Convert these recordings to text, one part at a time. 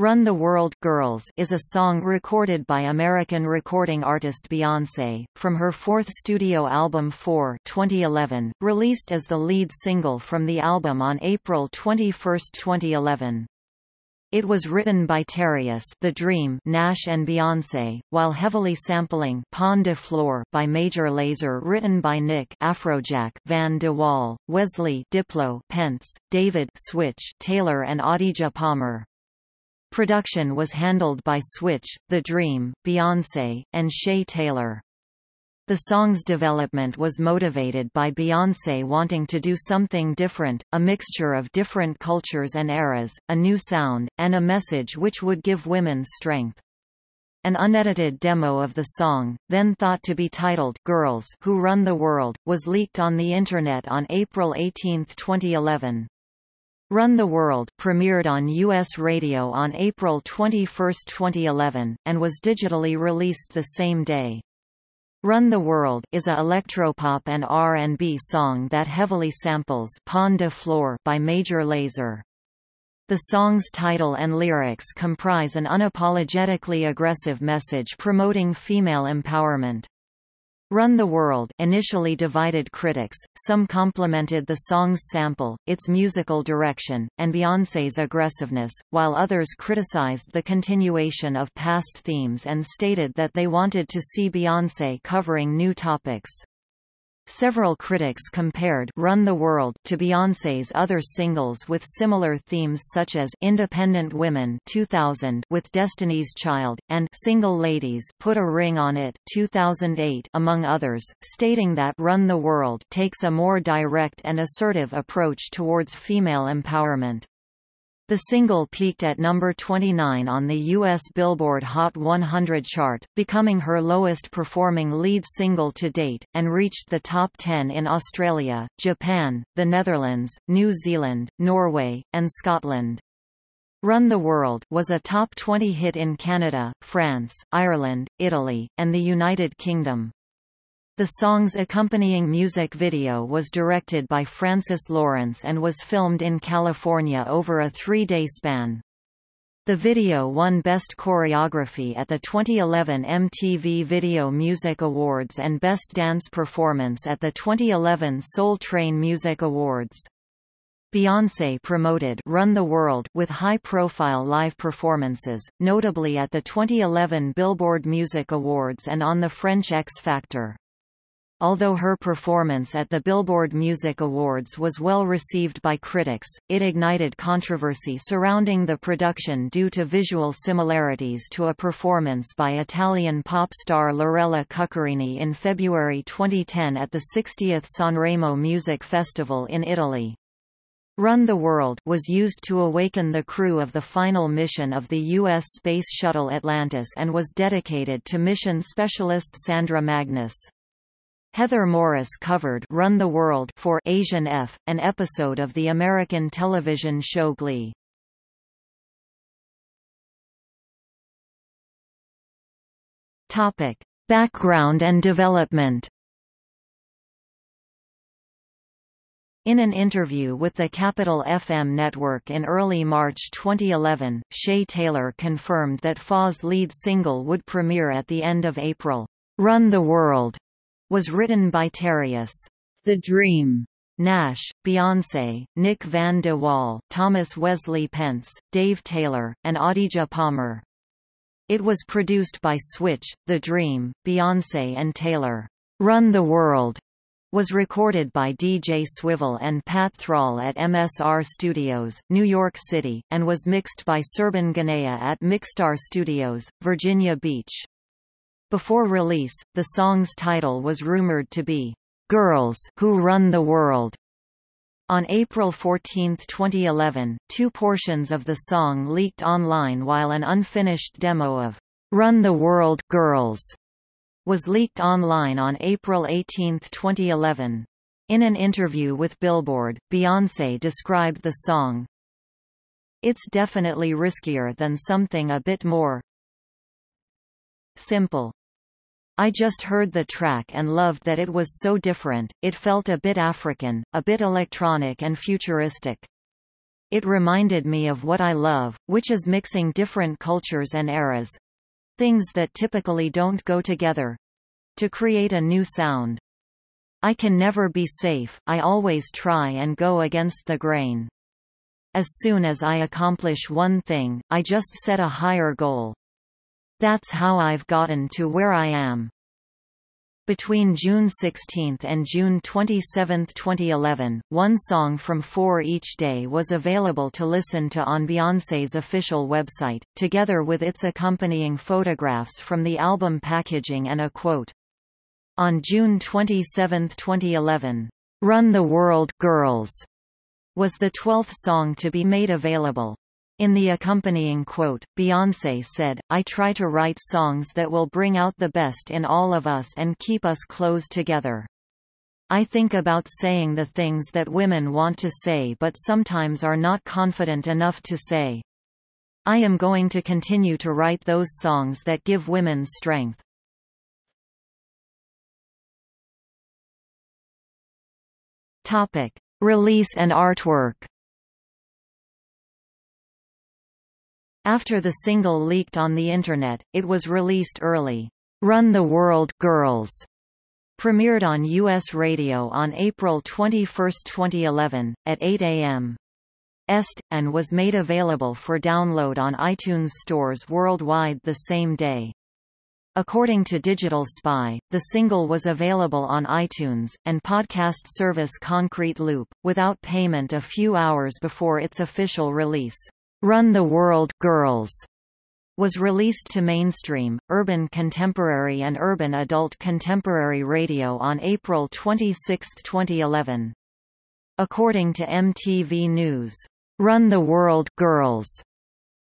Run the World Girls is a song recorded by American recording artist Beyoncé, from her fourth studio album 4 2011, released as the lead single from the album on April 21, 2011. It was written by Terius The Dream Nash and Beyoncé, while heavily sampling Pon de Floor by Major Lazer written by Nick Afrojack Van de Wall, Wesley Diplo Pence, David Switch Taylor and Adidja Palmer. Production was handled by Switch, The Dream, Beyoncé, and Shea Taylor. The song's development was motivated by Beyoncé wanting to do something different, a mixture of different cultures and eras, a new sound, and a message which would give women strength. An unedited demo of the song, then thought to be titled Girls Who Run the World, was leaked on the Internet on April 18, 2011. Run the World premiered on U.S. radio on April 21, 2011, and was digitally released the same day. Run the World is a electropop and R&B song that heavily samples Pon de Floor by Major Lazer. The song's title and lyrics comprise an unapologetically aggressive message promoting female empowerment. Run the World initially divided critics, some complimented the song's sample, its musical direction, and Beyoncé's aggressiveness, while others criticized the continuation of past themes and stated that they wanted to see Beyoncé covering new topics. Several critics compared Run the World to Beyoncé's other singles with similar themes such as Independent Women 2000 with Destiny's Child, and Single Ladies Put a Ring on It 2008 among others, stating that Run the World takes a more direct and assertive approach towards female empowerment. The single peaked at number 29 on the U.S. Billboard Hot 100 chart, becoming her lowest performing lead single to date, and reached the top 10 in Australia, Japan, the Netherlands, New Zealand, Norway, and Scotland. Run the World was a top 20 hit in Canada, France, Ireland, Italy, and the United Kingdom. The song's accompanying music video was directed by Francis Lawrence and was filmed in California over a three-day span. The video won Best Choreography at the 2011 MTV Video Music Awards and Best Dance Performance at the 2011 Soul Train Music Awards. Beyoncé promoted Run the World with high-profile live performances, notably at the 2011 Billboard Music Awards and on the French X Factor. Although her performance at the Billboard Music Awards was well received by critics, it ignited controversy surrounding the production due to visual similarities to a performance by Italian pop star Lorella Cuccarini in February 2010 at the 60th Sanremo Music Festival in Italy. Run the World was used to awaken the crew of the final mission of the U.S. Space Shuttle Atlantis and was dedicated to mission specialist Sandra Magnus. Heather Morris covered Run the World for Asian F, an episode of the American television show Glee. Topic: Background and development. In an interview with the Capital FM network in early March 2011, Shea Taylor confirmed that Faw's lead single would premiere at the end of April. Run the World was written by Terius. The Dream, Nash, Beyoncé, Nick Van de Wall, Thomas Wesley Pence, Dave Taylor, and Adidja Palmer. It was produced by Switch, The Dream, Beyoncé and Taylor. Run the World was recorded by DJ Swivel and Pat Thrall at MSR Studios, New York City, and was mixed by Serban Ghenea at Mixstar Studios, Virginia Beach. Before release, the song's title was rumored to be, "'Girls Who Run the World'". On April 14, 2011, two portions of the song leaked online while an unfinished demo of "'Run the World Girls' was leaked online on April 18, 2011. In an interview with Billboard, Beyoncé described the song, It's definitely riskier than something a bit more simple. I just heard the track and loved that it was so different, it felt a bit African, a bit electronic and futuristic. It reminded me of what I love, which is mixing different cultures and eras things that typically don't go together to create a new sound. I can never be safe, I always try and go against the grain. As soon as I accomplish one thing, I just set a higher goal. That's how I've gotten to where I am. Between June 16 and June 27, 2011, one song from four each day was available to listen to on Beyoncé's official website, together with its accompanying photographs from the album packaging and a quote. On June 27, 2011, "'Run the World Girls' was the 12th song to be made available. In the accompanying quote, Beyoncé said, I try to write songs that will bring out the best in all of us and keep us close together. I think about saying the things that women want to say but sometimes are not confident enough to say. I am going to continue to write those songs that give women strength. Topic. Release and artwork After the single leaked on the Internet, it was released early. Run the World Girls premiered on U.S. radio on April 21, 2011, at 8 a.m. Est, and was made available for download on iTunes stores worldwide the same day. According to Digital Spy, the single was available on iTunes, and podcast service Concrete Loop, without payment a few hours before its official release. Run the World Girls was released to mainstream, urban contemporary and urban adult contemporary radio on April 26, 2011. According to MTV News, "'Run the World Girls'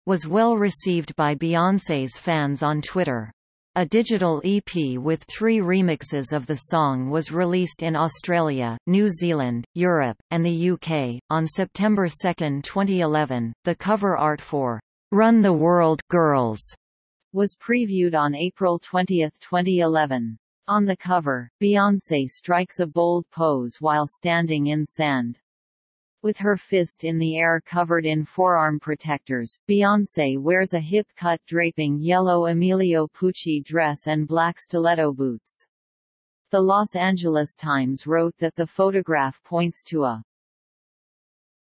was well received by Beyoncé's fans on Twitter. A digital EP with three remixes of the song was released in Australia, New Zealand, Europe, and the UK. On September 2, 2011, the cover art for Run the World Girls was previewed on April 20, 2011. On the cover, Beyoncé strikes a bold pose while standing in sand. With her fist in the air covered in forearm protectors, Beyoncé wears a hip-cut draping yellow Emilio Pucci dress and black stiletto boots. The Los Angeles Times wrote that the photograph points to a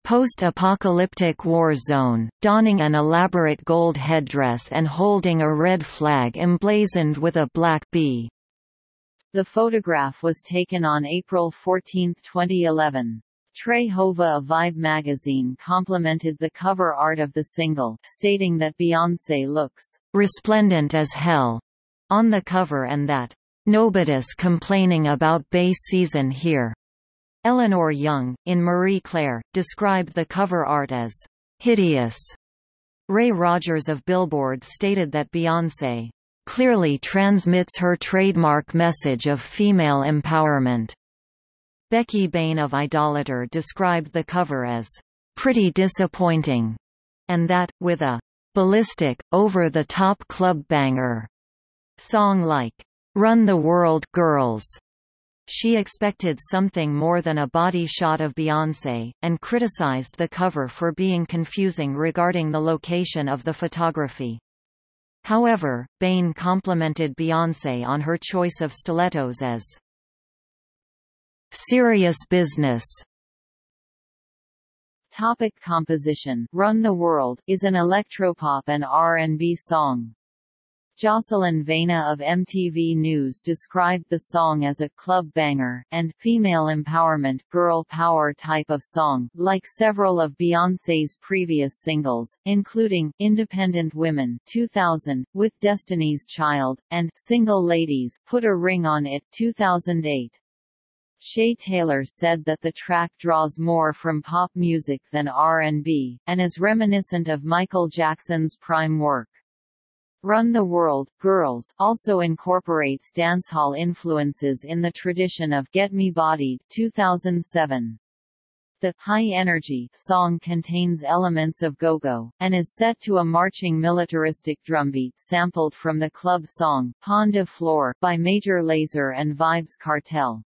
post-apocalyptic war zone, donning an elaborate gold headdress and holding a red flag emblazoned with a black bee. The photograph was taken on April 14, 2011. Trey Hova of Vibe magazine complimented the cover art of the single, stating that Beyoncé looks resplendent as hell on the cover and that nobody's complaining about Bey season here. Eleanor Young, in Marie Claire, described the cover art as hideous. Ray Rogers of Billboard stated that Beyoncé clearly transmits her trademark message of female empowerment. Becky Bain of Idolator described the cover as pretty disappointing, and that, with a ballistic, over-the-top club banger song like Run the World Girls. She expected something more than a body shot of Beyoncé, and criticized the cover for being confusing regarding the location of the photography. However, Bain complimented Beyoncé on her choice of stilettos as Serious business Topic composition Run the World is an electropop and R&B song. Jocelyn Vena of MTV News described the song as a club banger, and female empowerment girl power type of song, like several of Beyoncé's previous singles, including, Independent Women 2000, With Destiny's Child, and Single Ladies Put a Ring on It 2008. Shea Taylor said that the track draws more from pop music than R&B, and is reminiscent of Michael Jackson's prime work. Run the World, Girls also incorporates dancehall influences in the tradition of Get Me Bodied 2007. The High Energy song contains elements of go-go, and is set to a marching militaristic drumbeat sampled from the club song, Pon de Floor, by Major Lazer and Vybz Kartel.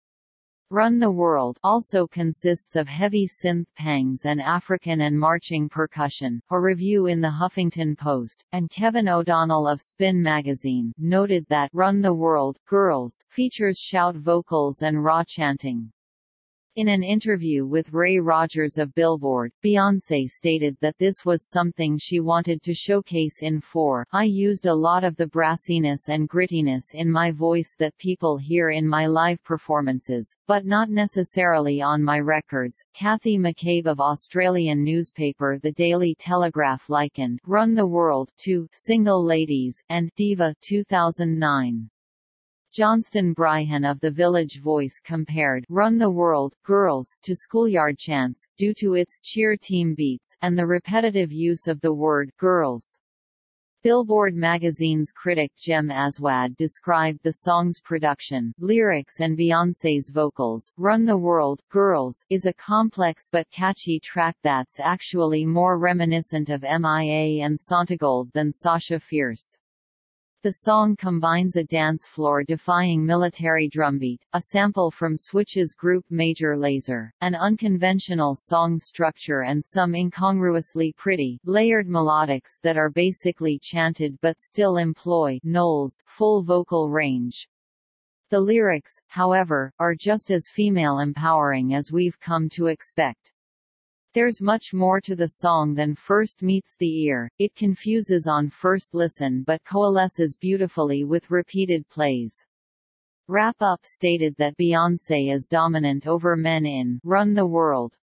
Run the World also consists of heavy synth pangs and African and marching percussion. A review in the Huffington Post, and Kevin O'Donnell of Spin magazine, noted that Run the World, Girls features shout vocals and raw chanting. In an interview with Ray Rogers of Billboard, Beyoncé stated that this was something she wanted to showcase in 4 I used a lot of the brassiness and grittiness in my voice that people hear in my live performances, but not necessarily on my records. Kathy McCabe of Australian newspaper The Daily Telegraph likened Run the World to Single Ladies and Diva 2009. Johnston Bryan of The Village Voice compared Run the World, Girls to schoolyard chants, due to its cheer team beats and the repetitive use of the word girls. Billboard magazine's critic Jem Aswad described the song's production, lyrics and Beyoncé's vocals. Run the World, Girls is a complex but catchy track that's actually more reminiscent of MIA and Santigold than Sasha Fierce. The song combines a dance floor-defying military drumbeat, a sample from Switch's group Major Lazer, an unconventional song structure and some incongruously pretty, layered melodics that are basically chanted but still employ Knowles' full vocal range. The lyrics, however, are just as female empowering as we've come to expect. There's much more to the song than first meets the ear, it confuses on first listen but coalesces beautifully with repeated plays. Rap-Up stated that Beyoncé is dominant over men in Run the World.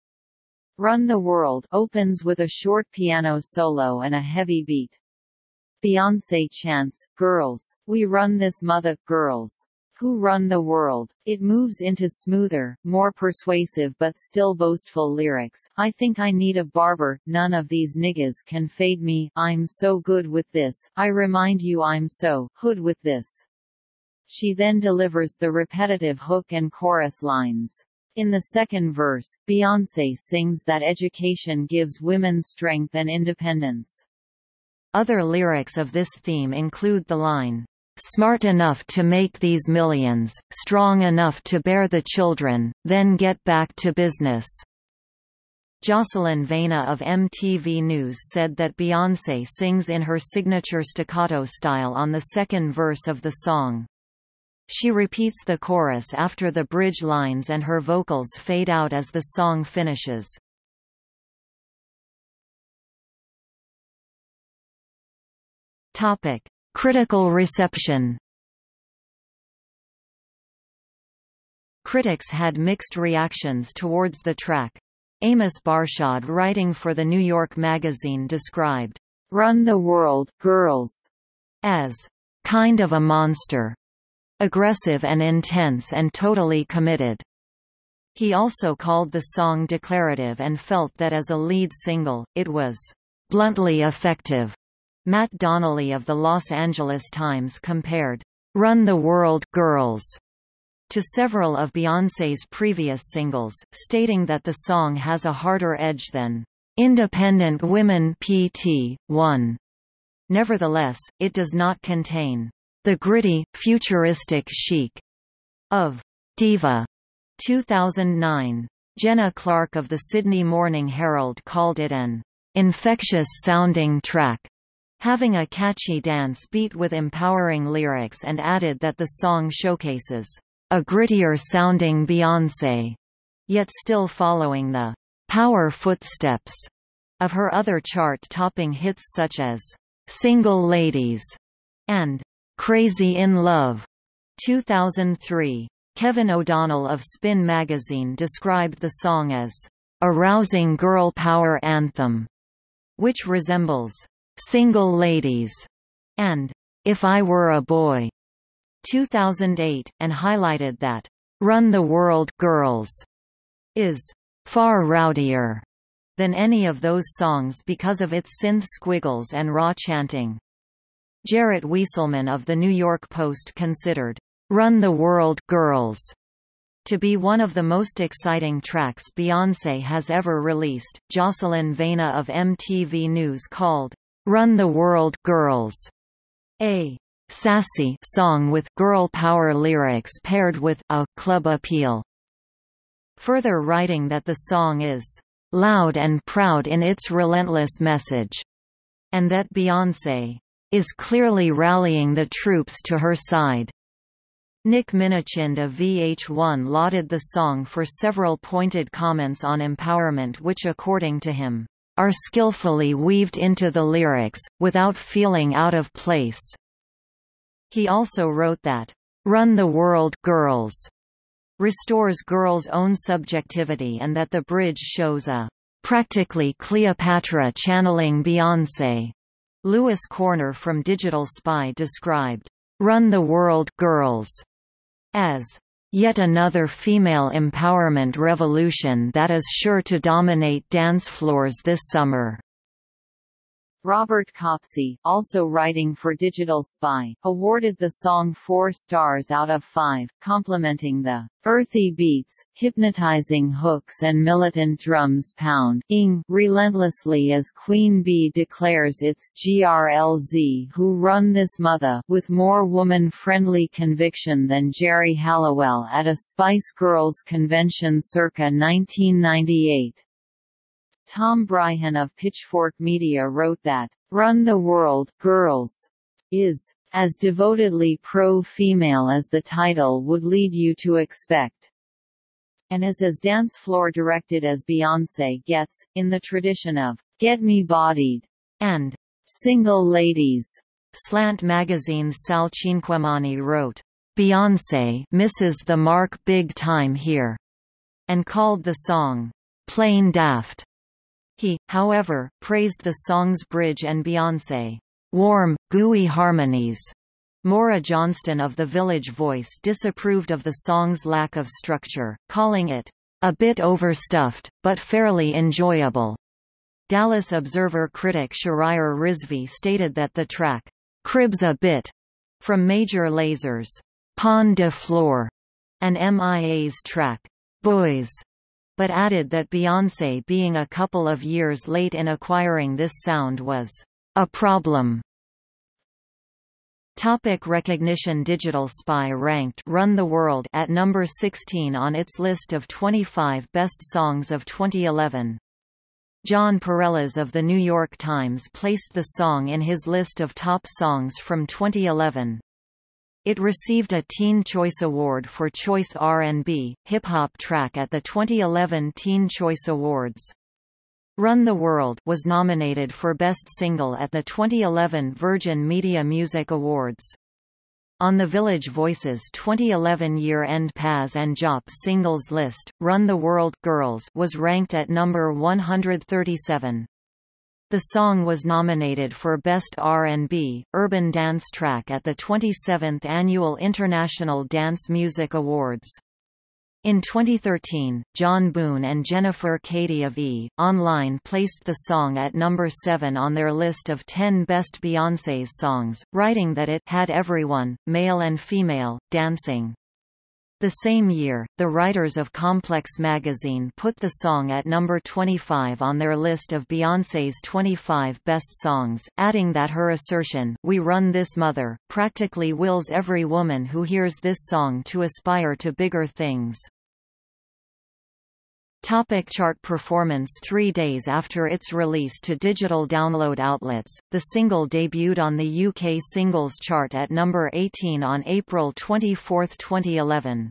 Run the World opens with a short piano solo and a heavy beat. Beyoncé chants, Girls, we run this mother, girls. Who Run the World. It moves into smoother, more persuasive but still boastful lyrics. I think I need a barber, none of these niggas can fade me, I'm so good with this, I remind you I'm so hood with this. She then delivers the repetitive hook and chorus lines. In the second verse, Beyoncé sings that education gives women strength and independence. Other lyrics of this theme include the line, smart enough to make these millions, strong enough to bear the children, then get back to business." Jocelyn Vena of MTV News said that Beyoncé sings in her signature staccato style on the second verse of the song. She repeats the chorus after the bridge lines and her vocals fade out as the song finishes. Topic: Critical reception Critics had mixed reactions towards the track. Amos Barshad writing for the New York Magazine described, "'Run the World, Girls' as "'kind of a monster' aggressive and intense and totally committed." He also called the song declarative and felt that as a lead single, it was "'bluntly effective' Matt Donnelly of the Los Angeles Times compared, "'Run the World, Girls' to several of Beyoncé's previous singles, stating that the song has a harder edge than "'Independent Women PT. 1'. Nevertheless, it does not contain the gritty, futuristic chic of Diva 2009. Jenna Clark of the Sydney Morning Herald called it an infectious-sounding track having a catchy dance beat with empowering lyrics and added that the song showcases a grittier-sounding Beyoncé, yet still following the power footsteps of her other chart-topping hits such as Single Ladies and Crazy in Love 2003. Kevin O'Donnell of Spin magazine described the song as a rousing girl power anthem, which resembles Single Ladies, and If I Were a Boy, 2008, and highlighted that Run the World Girls is far rowdier than any of those songs because of its synth squiggles and raw chanting. Jarrett Wieselman of The New York Post considered Run the World Girls to be one of the most exciting tracks Beyoncé has ever released. Jocelyn Vena of MTV News called Run the World Girls, a sassy song with girl power lyrics paired with a club appeal. further writing that the song is loud and proud in its relentless message, and that Beyoncé is clearly rallying the troops to her side. Nick Minichino of VH1 lauded the song for several pointed comments on empowerment which according to him, are skillfully weaved into the lyrics, without feeling out of place. He also wrote that, "'Run the World Girls' restores girls' own subjectivity and that the bridge shows a "'practically Cleopatra channeling Beyoncé'." Lewis Corner from Digital Spy described, "'Run the World Girls' as Yet another female empowerment revolution that is sure to dominate dance floors this summer. Robert Copsey, also writing for Digital Spy, awarded the song four stars out of five, complimenting the earthy beats, hypnotizing hooks and militant drums pound ing relentlessly as Queen Bee declares its GRLZ who run this mother with more woman-friendly conviction than Geri Halliwell at a Spice Girls convention circa 1998. Tom Breihan of Pitchfork Media wrote that, "...Run the World, Girls," is as devotedly pro-female as the title would lead you to expect and is as dance floor directed as Beyoncé gets, in the tradition of Get Me Bodied and Single Ladies. Slant Magazine's Sal Cinquemani wrote, Beyoncé misses the mark big time here, and called the song plain daft. He, however, praised the song's bridge and Beyoncé warm, gooey harmonies. Maura Johnston of The Village Voice disapproved of the song's lack of structure, calling it a bit overstuffed, but fairly enjoyable. Dallas Observer critic Shahryar Rizvi stated that the track cribs a bit from Major Lazer's Pon de Floor and MIA's track Boys but added that Beyoncé being a couple of years late in acquiring this sound was a problem. Topic recognition Digital Spy ranked Run the World at number 16 on its list of 25 best songs of 2011. Jon Pareles of The New York Times placed the song in his list of top songs from 2011. It received a Teen Choice Award for Choice R&B, Hip Hop track at the 2011 Teen Choice Awards. Run the World was nominated for Best Single at the 2011 Virgin Media Music Awards. On the Village Voices 2011 year-end Pazz and Jop singles list, Run the World Girls was ranked at number 137. The song was nominated for Best R&B, Urban Dance Track at the 27th Annual International Dance Music Awards. In 2013, John Boone and Jennifer Cady of E! Online placed the song at number 7 on their list of 10 best Beyoncé's songs, writing that it had everyone, male and female, dancing. The same year, the writers of Complex magazine put the song at number 25 on their list of Beyoncé's 25 best songs, adding that her assertion, We Run This Mother, practically wills every woman who hears this song to aspire to bigger things. Topic chart performance Three days after its release to digital download outlets, the single debuted on the UK singles chart at number 18 on April 24, 2011.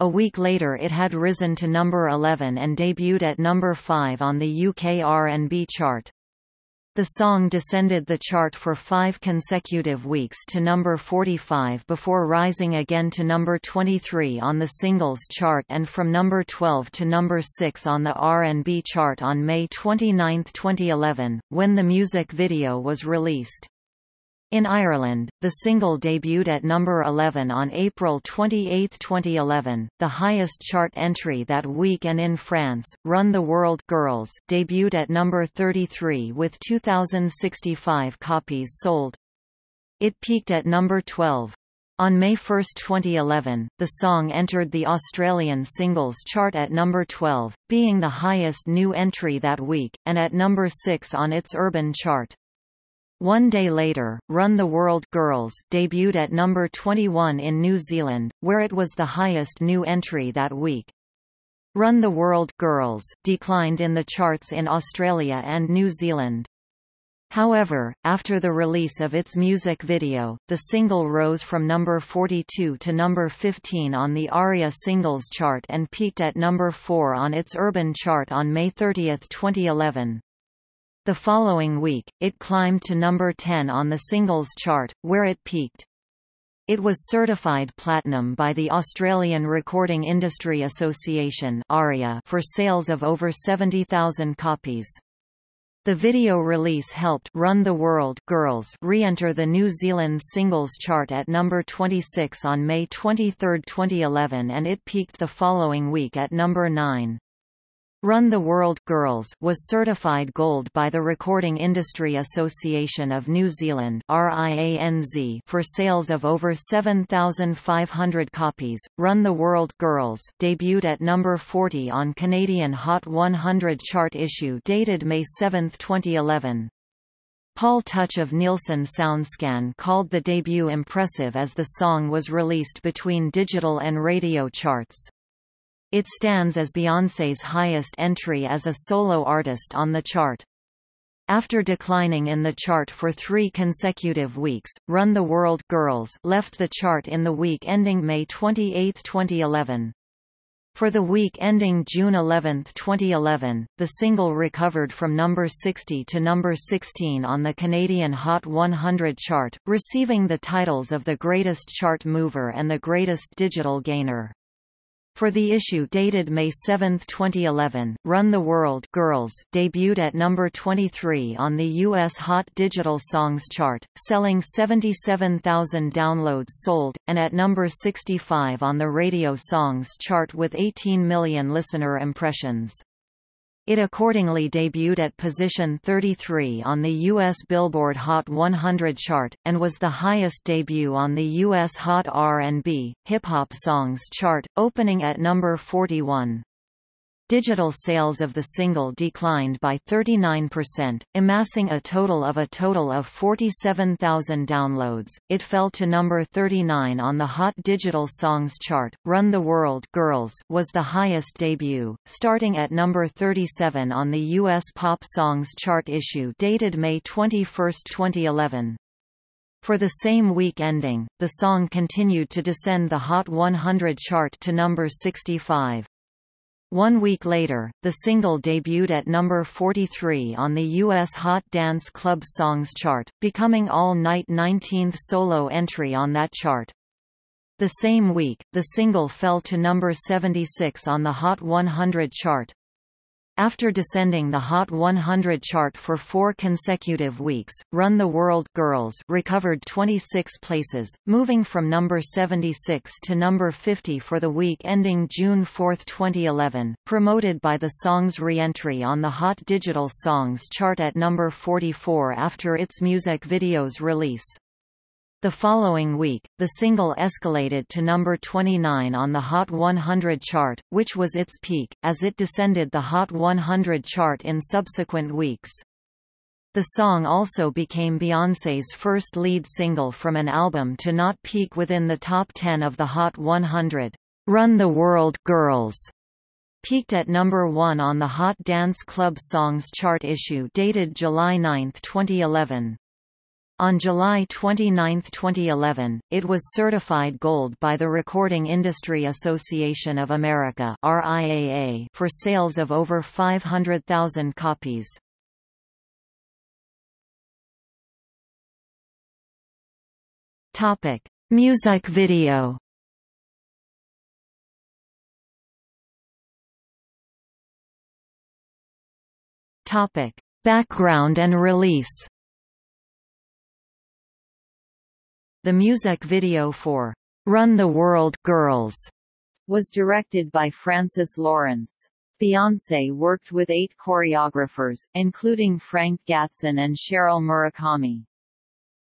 A week later it had risen to number 11 and debuted at number 5 on the UK R&B chart. The song descended the chart for five consecutive weeks to number 45 before rising again to number 23 on the singles chart and from number 12 to number 6 on the R&B chart on May 29, 2011, when the music video was released. In Ireland, the single debuted at number 11 on April 28, 2011, the highest chart entry that week and in France, Run the World Girls debuted at number 33 with 2,065 copies sold. It peaked at number 12. On May 1, 2011, the song entered the Australian singles chart at number 12, being the highest new entry that week, and at number 6 on its urban chart. One day later, Run the World Girls debuted at number 21 in New Zealand, where it was the highest new entry that week. Run the World Girls declined in the charts in Australia and New Zealand. However, after the release of its music video, the single rose from number 42 to number 15 on the ARIA Singles Chart and peaked at number 4 on its Urban Chart on May 30, 2011. The following week, it climbed to number 10 on the Singles Chart, where it peaked. It was certified platinum by the Australian Recording Industry Association for sales of over 70,000 copies. The video release helped Run the World Girls re-enter the New Zealand singles chart at number 26 on May 23, 2011 and it peaked the following week at number 9. Run the World Girls was certified gold by the Recording Industry Association of New Zealand for sales of over 7,500 copies. Run the World Girls debuted at number 40 on Canadian Hot 100 chart issue dated May 7, 2011. Paul Tuch of Nielsen SoundScan called the debut impressive as the song was released between digital and radio charts. It stands as Beyoncé's highest entry as a solo artist on the chart. After declining in the chart for three consecutive weeks, Run the World Girls left the chart in the week ending May 28, 2011. For the week ending June 11, 2011, the single recovered from number 60 to number 16 on the Canadian Hot 100 chart, receiving the titles of the Greatest Chart Mover and the Greatest Digital Gainer. For the issue dated May 7, 2011, Run the World Girls debuted at number 23 on the U.S. Hot Digital Songs chart, selling 77,000 downloads sold, and at number 65 on the Radio Songs chart with 18 million listener impressions. It accordingly debuted at position 33 on the U.S. Billboard Hot 100 chart, and was the highest debut on the U.S. Hot R&B, Hip-Hop Songs chart, opening at number 41. Digital sales of the single declined by 39%, amassing a total of a total of 47,000 downloads. It fell to number 39 on the Hot Digital Songs chart. Run the World Girls was the highest debut, starting at number 37 on the US Pop Songs chart issue dated May 21, 2011. For the same week ending, the song continued to descend the Hot 100 chart to number 65. One week later, the single debuted at number 43 on the U.S. Hot Dance Club Songs chart, becoming all-night 19th solo entry on that chart. The same week, the single fell to number 76 on the Hot 100 chart. After descending the Hot 100 chart for four consecutive weeks, Run the World Girls recovered 26 places, moving from number 76 to number 50 for the week ending June 4, 2011, promoted by the song's re-entry on the Hot Digital Songs chart at number 44 after its music video's release. The following week, the single escalated to number 29 on the Hot 100 chart, which was its peak, as it descended the Hot 100 chart in subsequent weeks. The song also became Beyoncé's first lead single from an album to not peak within the top 10 of the Hot 100. Run the World Girls peaked at number 1 on the Hot Dance Club Songs chart issue dated July 9, 2011. On July 29, 2011, it was certified gold by the Recording Industry Association of America (RIAA) for sales of over 500,000 copies. Topic: Music video. Topic: Background and release. The music video for Run the World Girls was directed by Francis Lawrence. Beyoncé worked with eight choreographers, including Frank Gatson and Cheryl Murakami.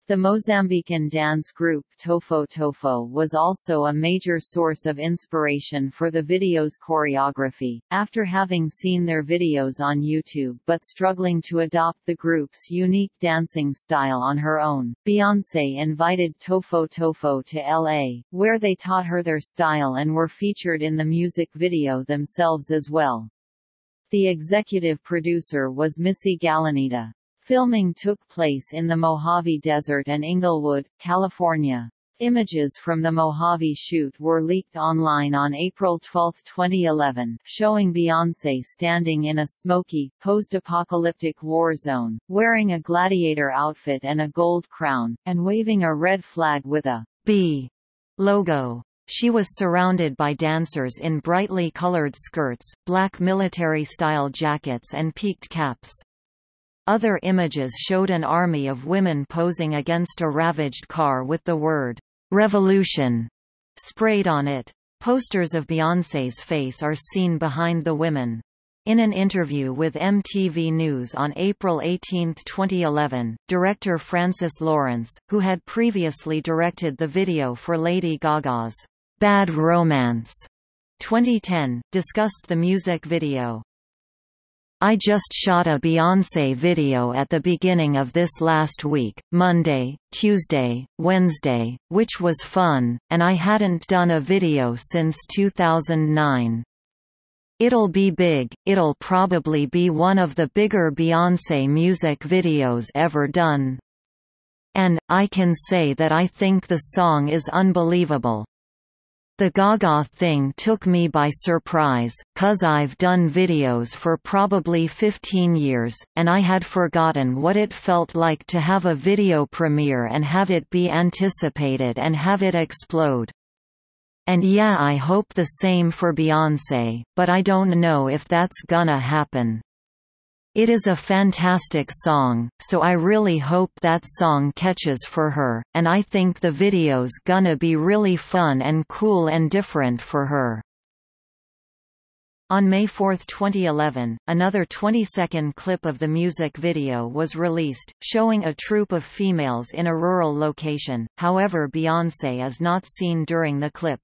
The Mozambican dance group Tofo Tofo was also a major source of inspiration for the video's choreography. After having seen their videos on YouTube but struggling to adopt the group's unique dancing style on her own, Beyoncé invited Tofo Tofo to LA, where they taught her their style and were featured in the music video themselves as well. The executive producer was Missy Galanita. Filming took place in the Mojave Desert and Inglewood, California. Images from the Mojave shoot were leaked online on April 12, 2011, showing Beyoncé standing in a smoky, post-apocalyptic war zone, wearing a gladiator outfit and a gold crown, and waving a red flag with a B logo. She was surrounded by dancers in brightly colored skirts, black military-style jackets and peaked caps. Other images showed an army of women posing against a ravaged car with the word, "'Revolution' sprayed on it. Posters of Beyoncé's face are seen behind the women. In an interview with MTV News on April 18, 2011, director Francis Lawrence, who had previously directed the video for Lady Gaga's Bad Romance 2010, discussed the music video. I just shot a Beyoncé video at the beginning of this last week, Monday, Tuesday, Wednesday, which was fun, and I hadn't done a video since 2009. It'll be big, it'll probably be one of the bigger Beyoncé music videos ever done. And, I can say that I think the song is unbelievable. The Gaga thing took me by surprise, cuz I've done videos for probably 15 years, and I had forgotten what it felt like to have a video premiere and have it be anticipated and have it explode. And yeah I hope the same for Beyoncé, but I don't know if that's gonna happen. It is a fantastic song, so I really hope that song catches for her, and I think the video's gonna be really fun and cool and different for her. On May 4, 2011, another 20-second clip of the music video was released, showing a troupe of females in a rural location, however Beyoncé is not seen during the clip.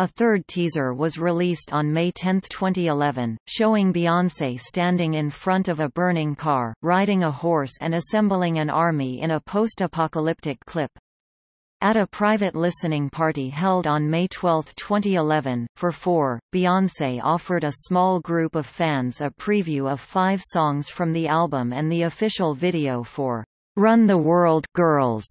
A third teaser was released on May 10, 2011, showing Beyoncé standing in front of a burning car, riding a horse and assembling an army in a post-apocalyptic clip. At a private listening party held on May 12, 2011, for four, Beyoncé offered a small group of fans a preview of five songs from the album and the official video for Run the World, Girls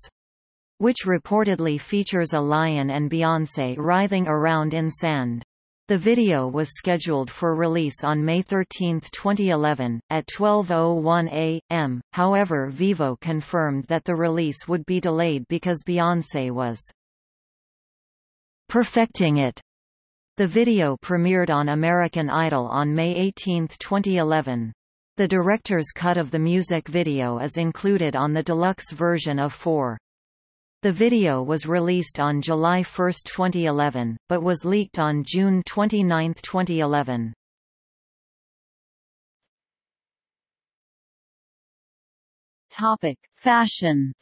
which reportedly features a lion and Beyoncé writhing around in sand. The video was scheduled for release on May 13, 2011, at 12.01 a.m., however Vevo confirmed that the release would be delayed because Beyoncé was perfecting it. The video premiered on American Idol on May 18, 2011. The director's cut of the music video is included on the deluxe version of 4. The video was released on July 1, 2011, but was leaked on June 29, 2011. Topic: Fashion.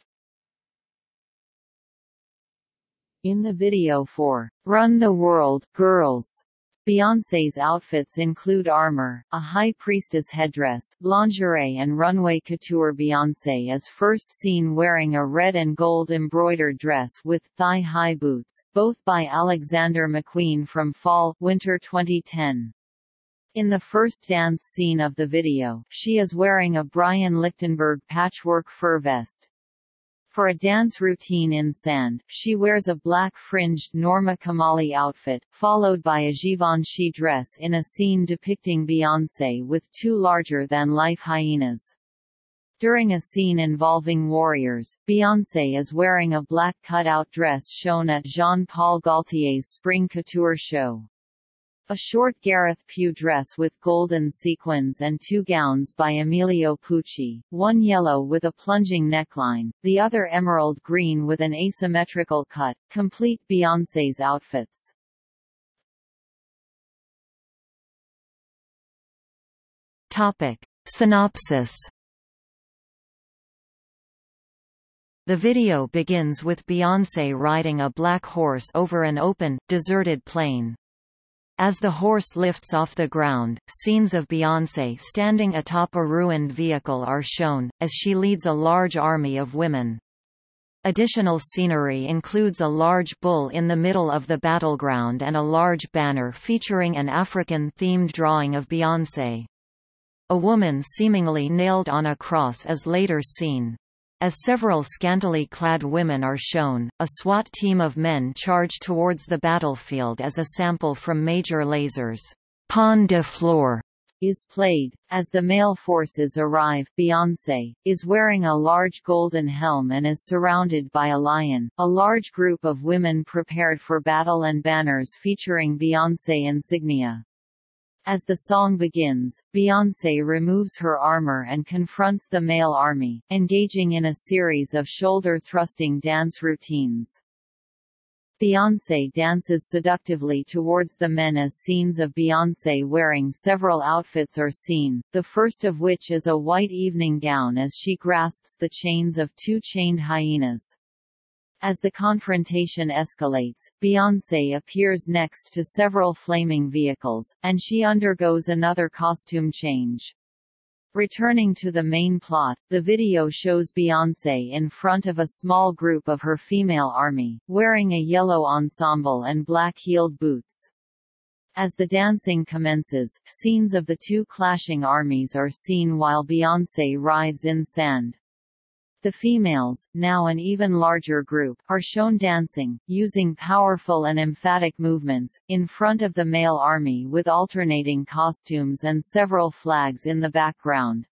In the video for Run the World, Girls, Beyoncé's outfits include armor, a high priestess headdress, lingerie and runway couture Beyoncé is first seen wearing a red and gold embroidered dress with thigh-high boots, both by Alexander McQueen from Fall-Winter 2010. In the first dance scene of the video, she is wearing a Brian Lichtenberg patchwork fur vest. For a dance routine in sand, she wears a black fringed Norma Kamali outfit, followed by a Givenchy dress in a scene depicting Beyoncé with two larger-than-life hyenas. During a scene involving warriors, Beyoncé is wearing a black cutout dress shown at Jean-Paul Gaultier's Spring Couture show. A short Gareth Pugh dress with golden sequins and two gowns by Emilio Pucci, one yellow with a plunging neckline, the other emerald green with an asymmetrical cut, complete Beyoncé's outfits. Topic. Synopsis The video begins with Beyoncé riding a black horse over an open, deserted plain. As the horse lifts off the ground, scenes of Beyoncé standing atop a ruined vehicle are shown, as she leads a large army of women. Additional scenery includes a large bull in the middle of the battleground and a large banner featuring an African-themed drawing of Beyoncé. A woman seemingly nailed on a cross is later seen. As several scantily clad women are shown, a SWAT team of men charge towards the battlefield as a sample from Major Lazer's Pon de is played. As the male forces arrive, Beyoncé, is wearing a large golden helm and is surrounded by a lion. A large group of women prepared for battle and banners featuring Beyoncé insignia. As the song begins, Beyoncé removes her armor and confronts the male army, engaging in a series of shoulder-thrusting dance routines. Beyoncé dances seductively towards the men as scenes of Beyoncé wearing several outfits are seen, the first of which is a white evening gown as she grasps the chains of two chained hyenas. As the confrontation escalates, Beyoncé appears next to several flaming vehicles, and she undergoes another costume change. Returning to the main plot, the video shows Beyoncé in front of a small group of her female army, wearing a yellow ensemble and black-heeled boots. As the dancing commences, scenes of the two clashing armies are seen while Beyoncé rides in sand. The females, now an even larger group, are shown dancing, using powerful and emphatic movements, in front of the male army with alternating costumes and several flags in the background.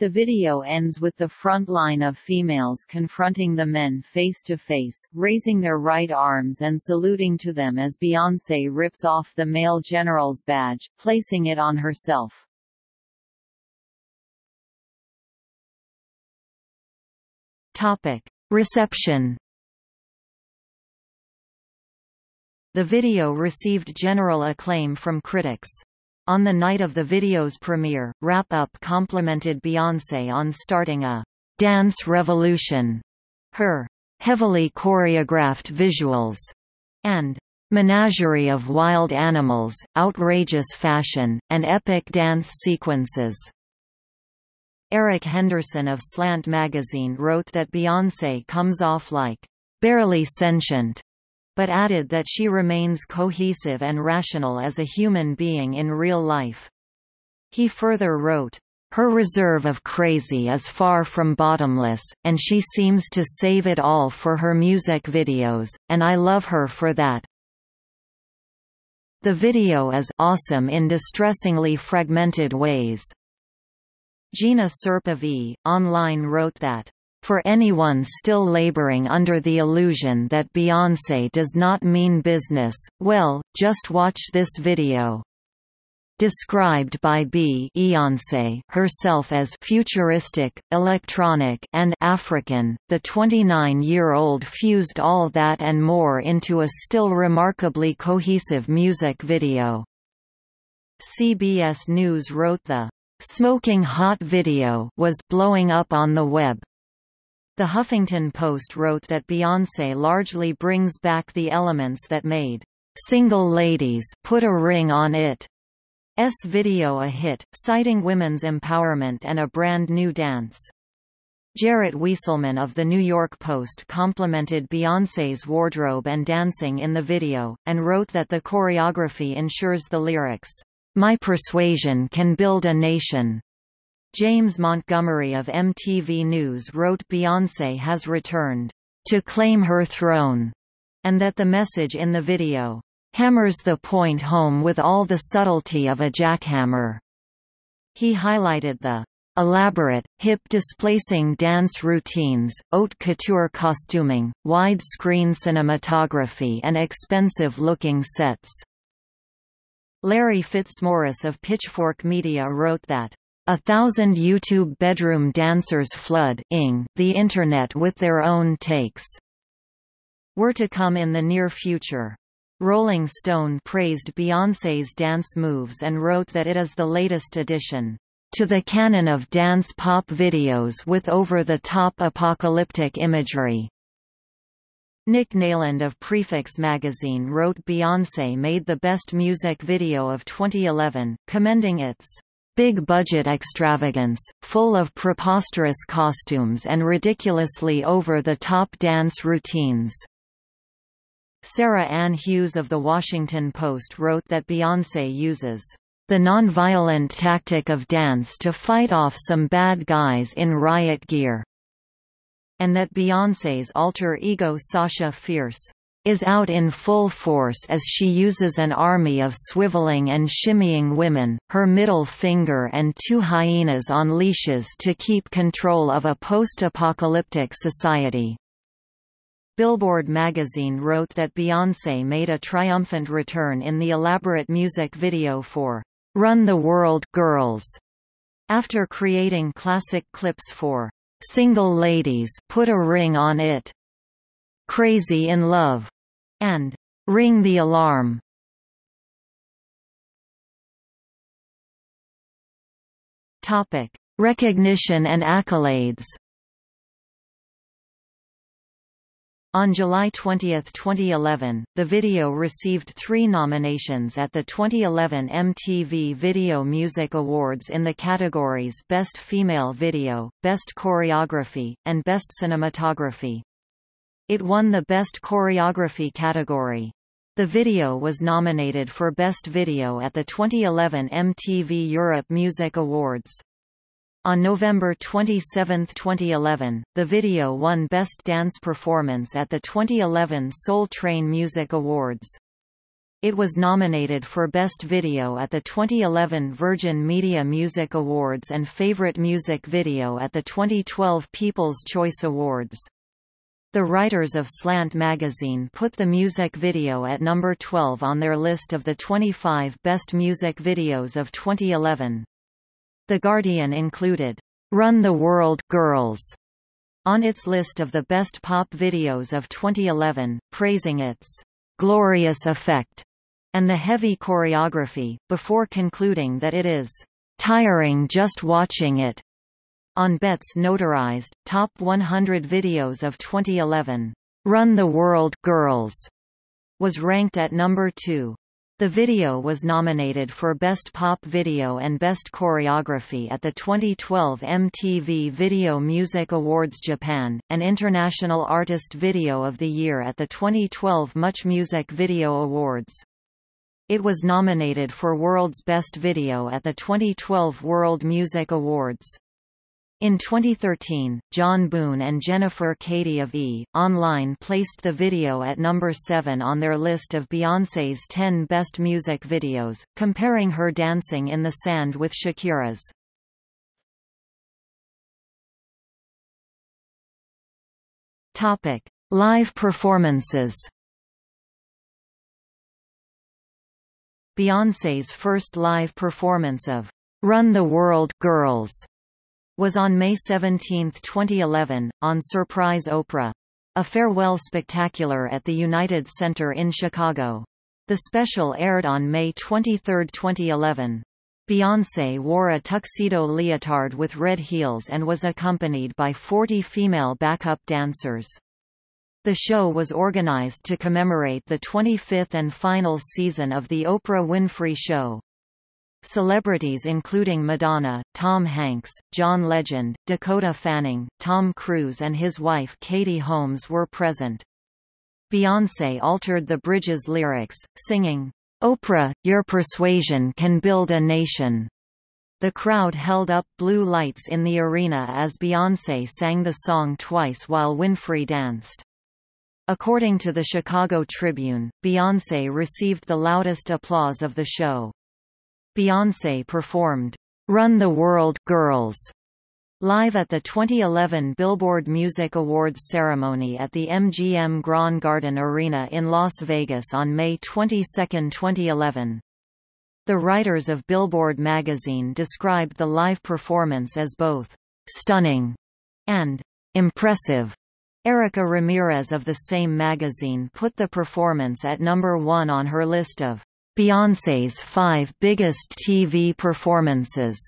The video ends with the front line of females confronting the men face to face, raising their right arms and saluting to them as Beyoncé rips off the male general's badge, placing it on herself. Topic: Reception. The video received general acclaim from critics. On the night of the video's premiere, Rap-Up complimented Beyoncé on starting a dance revolution. Her heavily choreographed visuals and menagerie of wild animals, outrageous fashion, and epic dance sequences Eric Henderson of Slant magazine wrote that Beyoncé comes off like, "...barely sentient", but added that she remains cohesive and rational as a human being in real life. He further wrote, her reserve of crazy is far from bottomless, and she seems to save it all for her music videos, and I love her for that. The video is awesome in distressingly fragmented ways. Gina Serpe v. Online wrote that, "...for anyone still laboring under the illusion that Beyoncé does not mean business, well, just watch this video." Described by Beyoncé herself as futuristic, electronic, and African, the 29-year-old fused all that and more into a still remarkably cohesive music video. CBS News wrote the Smoking Hot video was blowing up on the web. The Huffington Post wrote that Beyoncé largely brings back the elements that made Single Ladies Put a Ring on It S video a hit, citing women's empowerment and a brand new dance. Jarrett Wieselman of The New York Post complimented Beyoncé's wardrobe and dancing in the video, and wrote that the choreography ensures the lyrics, my persuasion can build a nation. James Montgomery of MTV News wrote Beyoncé has returned to claim her throne, and that the message in the video hammers the point home with all the subtlety of a jackhammer. He highlighted the elaborate, hip-displacing dance routines, haute couture costuming, wide-screen cinematography and expensive-looking sets. Larry Fitzmaurice of Pitchfork Media wrote that, "...a thousand YouTube bedroom dancers flood the Internet with their own takes." were to come in the near future. Rolling Stone praised Beyoncé's dance moves and wrote that it is the latest addition to the canon of dance pop videos with over-the-top apocalyptic imagery. Nick Neyland of Prefix magazine wrote Beyoncé made the best music video of 2011, commending its big-budget extravagance, full of preposterous costumes and ridiculously over-the-top dance routines. Sarah Ann Hughes of The Washington Post wrote that Beyoncé uses the nonviolent tactic of dance to fight off some bad guys in riot gear, and that Beyoncé's alter ego Sasha Fierce is out in full force as she uses an army of swiveling and shimmying women, her middle finger and two hyenas on leashes to keep control of a post-apocalyptic society. Billboard magazine wrote that Beyoncé made a triumphant return in the elaborate music video for Run the World Girls, after creating classic clips for Single Ladies Put a Ring on It, Crazy in Love, and Ring the Alarm. Topic: Recognition and accolades. On July 20, 2011, the video received three nominations at the 2011 MTV Video Music Awards in the categories Best Female Video, Best Choreography, and Best Cinematography. It won the Best Choreography category. The video was nominated for Best Video at the 2011 MTV Europe Music Awards. On November 27, 2011, the video won Best Dance Performance at the 2011 Soul Train Music Awards. It was nominated for Best Video at the 2011 Virgin Media Music Awards and Favorite Music Video at the 2012 People's Choice Awards. The writers of Slant magazine put the music video at number 12 on their list of the 25 best music videos of 2011. The Guardian included, "'Run the World Girls' on its list of the best pop videos of 2011, praising its "'glorious effect' and the heavy choreography, before concluding that it is "'tiring just watching it' On BET's notarized, Top 100 Videos of 2011, "'Run the World Girls' was ranked at number 2. The video was nominated for Best Pop Video and Best Choreography at the 2012 MTV Video Music Awards Japan, and International Artist Video of the Year at the 2012 Much Music Video Awards. It was nominated for World's Best Video at the 2012 World Music Awards. In 2013, John Boone and Jennifer Cady of E! Online placed the video at number 7 on their list of Beyoncé's 10 best music videos, comparing her dancing in the sand with Shakira's. Topic: Live performances. Beyoncé's first live performance of Run the World Girls was on May 17, 2011, on Surprise Oprah. A farewell spectacular at the United Center in Chicago. The special aired on May 23, 2011. Beyoncé wore a tuxedo leotard with red heels and was accompanied by 40 female backup dancers. The show was organized to commemorate the 25th and final season of The Oprah Winfrey Show. Celebrities including Madonna, Tom Hanks, John Legend, Dakota Fanning, Tom Cruise and his wife Katie Holmes were present. Beyoncé altered the bridge's lyrics, singing, "'Oprah, your persuasion can build a nation." The crowd held up blue lights in the arena as Beyoncé sang the song twice while Winfrey danced. According to the Chicago Tribune, Beyoncé received the loudest applause of the show. Beyoncé performed Run the World Girls live at the 2011 Billboard Music Awards ceremony at the MGM Grand Garden Arena in Las Vegas on May 22, 2011. The writers of Billboard magazine described the live performance as both stunning and impressive. Erica Ramirez of the same magazine put the performance at number one on her list of Beyoncé's five biggest TV performances.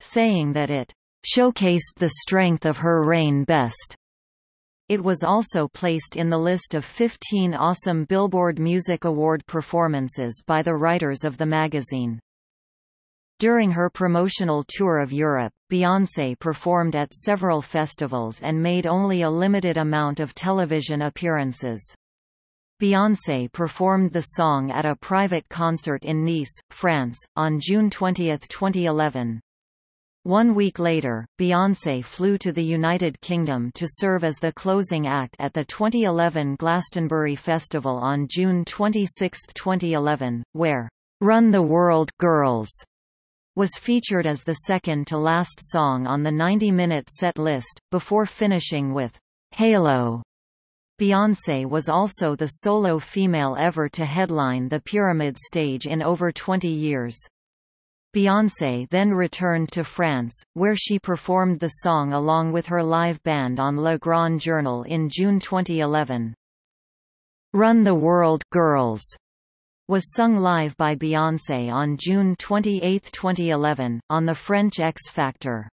saying that it showcased the strength of her reign best. It was also placed in the list of 15 awesome Billboard Music Award performances by the writers of the magazine. During her promotional tour of Europe, Beyoncé performed at several festivals and made only a limited amount of television appearances. Beyoncé performed the song at a private concert in Nice, France, on June 20, 2011. One week later, Beyoncé flew to the United Kingdom to serve as the closing act at the 2011 Glastonbury Festival on June 26, 2011, where "'Run the World, Girls' was featured as the second-to-last song on the 90-minute set list, before finishing with "'Halo' Beyoncé was also the solo female ever to headline the Pyramid stage in over 20 years. Beyoncé then returned to France, where she performed the song along with her live band on Le Grand Journal in June 2011. Run the World, Girls was sung live by Beyoncé on June 28, 2011, on the French X Factor.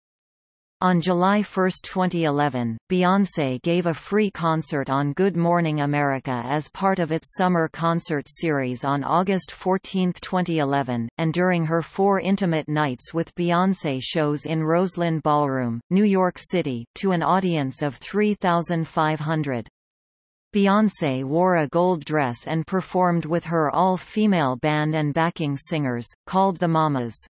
On July 1, 2011, Beyoncé gave a free concert on Good Morning America as part of its summer concert series on August 14, 2011, and during her four intimate nights with Beyoncé shows in Roseland Ballroom, New York City, to an audience of 3,500. Beyoncé wore a gold dress and performed with her all-female band and backing singers, called the Mamas.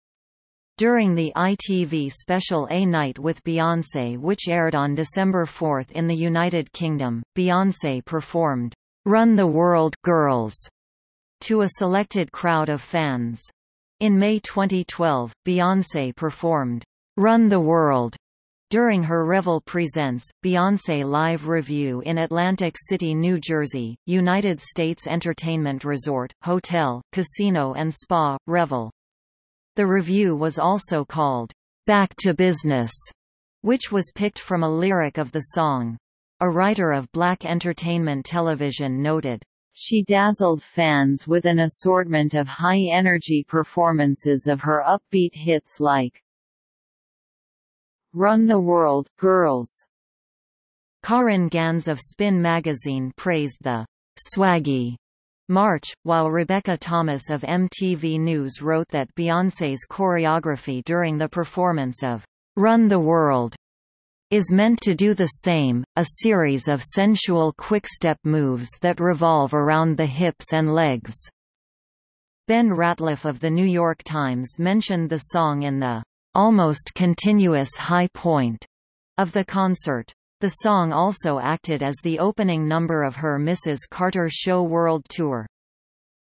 During the ITV special A Night with Beyoncé which aired on December 4 in the United Kingdom, Beyoncé performed, "'Run the World, Girls' to a selected crowd of fans. In May 2012, Beyoncé performed, "'Run the World' During her Revel Presents, Beyoncé Live Revue in Atlantic City, New Jersey, United States Entertainment Resort, Hotel, Casino and Spa, Revel. The revue was also called, "'Back to Business", which was picked from a lyric of the song. A writer of Black Entertainment Television noted, she dazzled fans with an assortment of high-energy performances of her upbeat hits like Run the World, Girls. Karin Gans of Spin magazine praised the swaggy March, while Rebecca Thomas of MTV News wrote that Beyoncé's choreography during the performance of Run the World is meant to do the same, a series of sensual quick-step moves that revolve around the hips and legs. Ben Ratliff of The New York Times mentioned the song in the almost continuous high point of the concert. The song also acted as the opening number of her Mrs. Carter Show World Tour.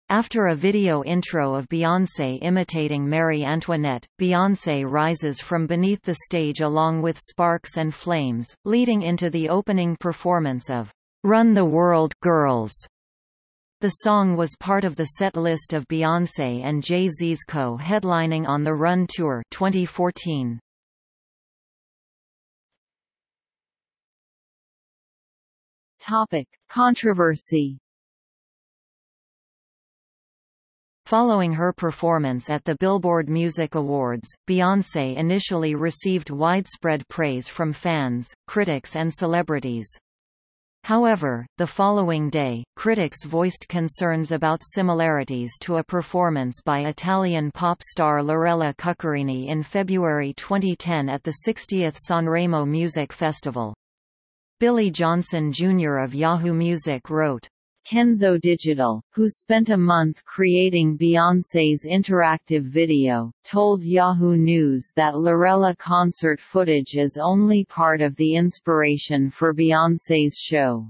After a video intro of Beyoncé imitating Marie Antoinette, Beyoncé rises from beneath the stage along with sparks and flames, leading into the opening performance of Run the World, Girls. The song was part of the set list of Beyoncé and Jay-Z's co-headlining on the Run Tour 2014. Topic: Controversy. Following her performance at the Billboard Music Awards, Beyoncé initially received widespread praise from fans, critics and celebrities. However, the following day, critics voiced concerns about similarities to a performance by Italian pop star Lorella Cuccarini in February 2010 at the 60th Sanremo Music Festival. Billy Johnson Jr. of Yahoo Music wrote, Kenzo Digital, who spent a month creating Beyoncé's interactive video, told Yahoo News that Lorella concert footage is only part of the inspiration for Beyoncé's show.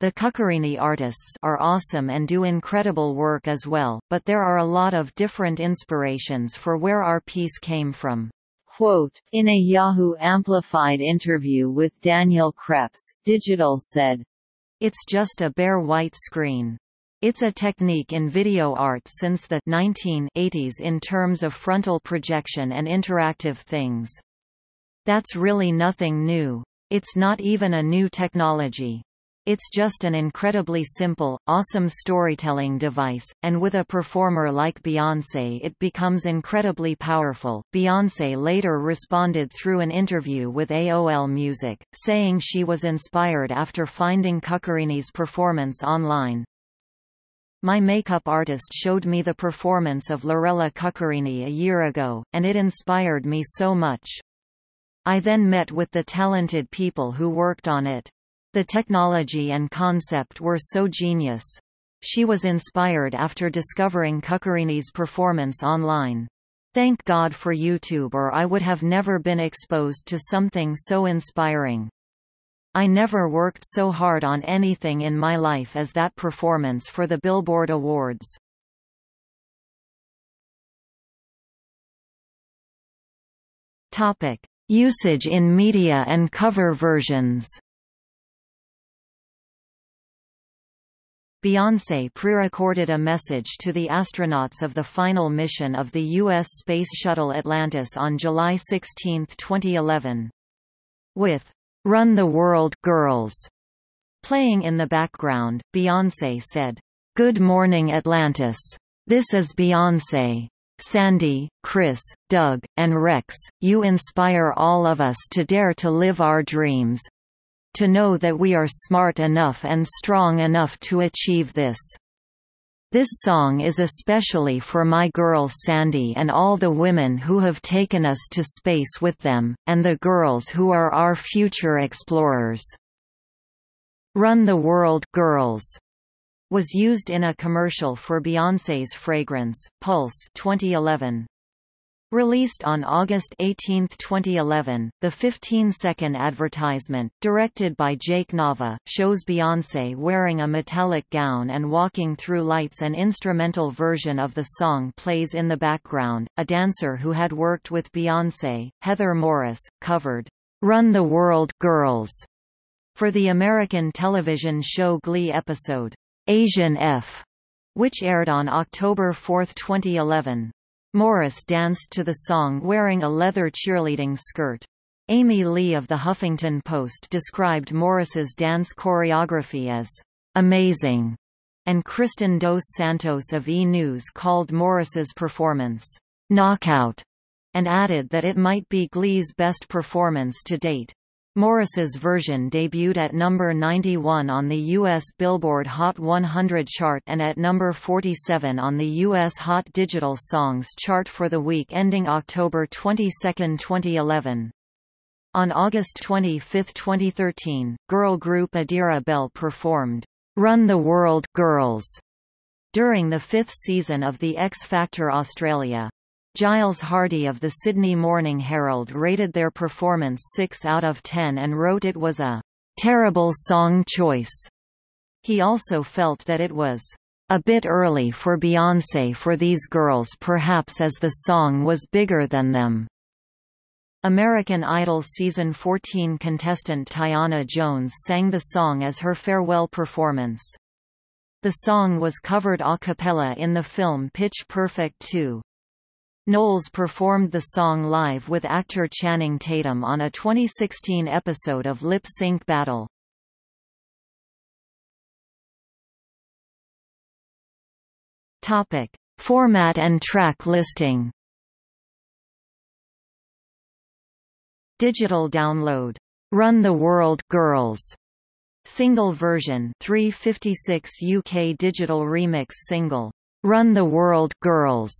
The Cuccarini artists are awesome and do incredible work as well, but there are a lot of different inspirations for where our piece came from. Quote, in a Yahoo Amplified interview with Daniel Krebs, Digital said, It's just a bare white screen. It's a technique in video art since the 1980s in terms of frontal projection and interactive things. That's really nothing new. It's not even a new technology. It's just an incredibly simple, awesome storytelling device, and with a performer like Beyoncé it becomes incredibly powerful. Beyoncé later responded through an interview with AOL Music, saying she was inspired after finding Cuccarini's performance online. My makeup artist showed me the performance of Lorella Cuccarini a year ago, and it inspired me so much. I then met with the talented people who worked on it. The technology and concept were so genius. She was inspired after discovering Cuccarini's performance online. Thank God for YouTube or I would have never been exposed to something so inspiring. I never worked so hard on anything in my life as that performance for the Billboard Awards. Topic: Usage in media and cover versions. Beyoncé pre-recorded a message to the astronauts of the final mission of the U.S. Space Shuttle Atlantis on July 16, 2011. With "'Run the World, Girls' playing in the background, Beyoncé said, "'Good morning Atlantis. This is Beyoncé. Sandy, Chris, Doug, and Rex, you inspire all of us to dare to live our dreams, to know that we are smart enough and strong enough to achieve this. This song is especially for my girl Sandy and all the women who have taken us to space with them, and the girls who are our future explorers. Run the World Girls was used in a commercial for Beyoncé's fragrance, Pulse 2011. Released on August 18, 2011, the 15-second advertisement, directed by Jake Nava, shows Beyoncé wearing a metallic gown and walking through lights An instrumental version of the song plays in the background. A dancer who had worked with Beyoncé, Heather Morris, covered, "'Run the World, Girls' for the American television show Glee episode, "'Asian F' which aired on October 4, 2011. Morris danced to the song wearing a leather cheerleading skirt. Amy Lee of The Huffington Post described Morris's dance choreography as amazing, and Kristen Dos Santos of E! News called Morris's performance knockout, and added that it might be Glee's best performance to date. Morris's version debuted at number 91 on the U.S. Billboard Hot 100 chart and at number 47 on the U.S. Hot Digital Songs chart for the week ending October 22, 2011. On August 25, 2013, girl group Adira-Belle performed, "'Run the World, Girls' during the fifth season of The X Factor Australia. Giles Hardy of the Sydney Morning Herald rated their performance 6 out of 10 and wrote it was a terrible song choice. He also felt that it was a bit early for Beyoncé for these girls perhaps as the song was bigger than them. American Idol season 14 contestant Tyanna Jones sang the song as her farewell performance. The song was covered a cappella in the film Pitch Perfect 2. Knowles performed the song live with actor Channing Tatum on a 2016 episode of Lip Sync Battle. Topic: Format and track listing. Digital download. Run the World Girls. Single version 356 UK digital remix single. Run the World Girls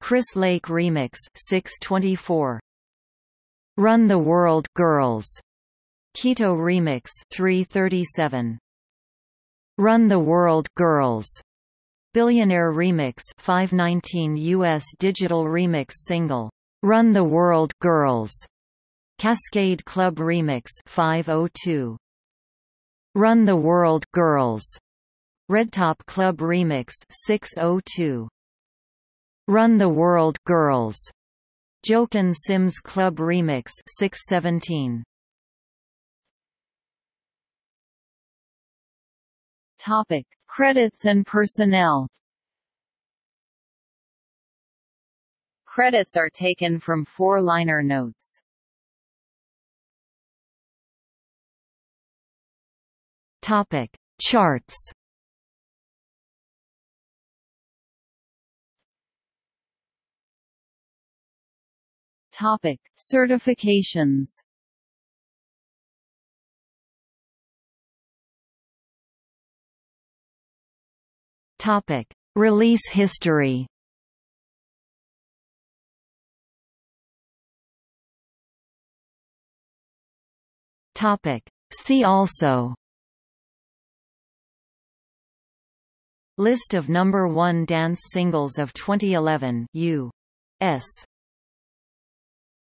Chris Lake Remix 624 Run the World Girls. Kito Remix 337 Run the World Girls. Billionaire Remix 519 US Digital Remix single. Run the World Girls. Cascade Club Remix 502 Run the World Girls. Redtop Club Remix 602 Run the World Girls. Jochen Simms Club Remix 617. Topic: Credits and personnel. Credits are taken from four liner notes. Topic: Charts. Topic: Certifications. Topic: Release history. Topic: See also List of number 1 dance singles of 2011 U.S.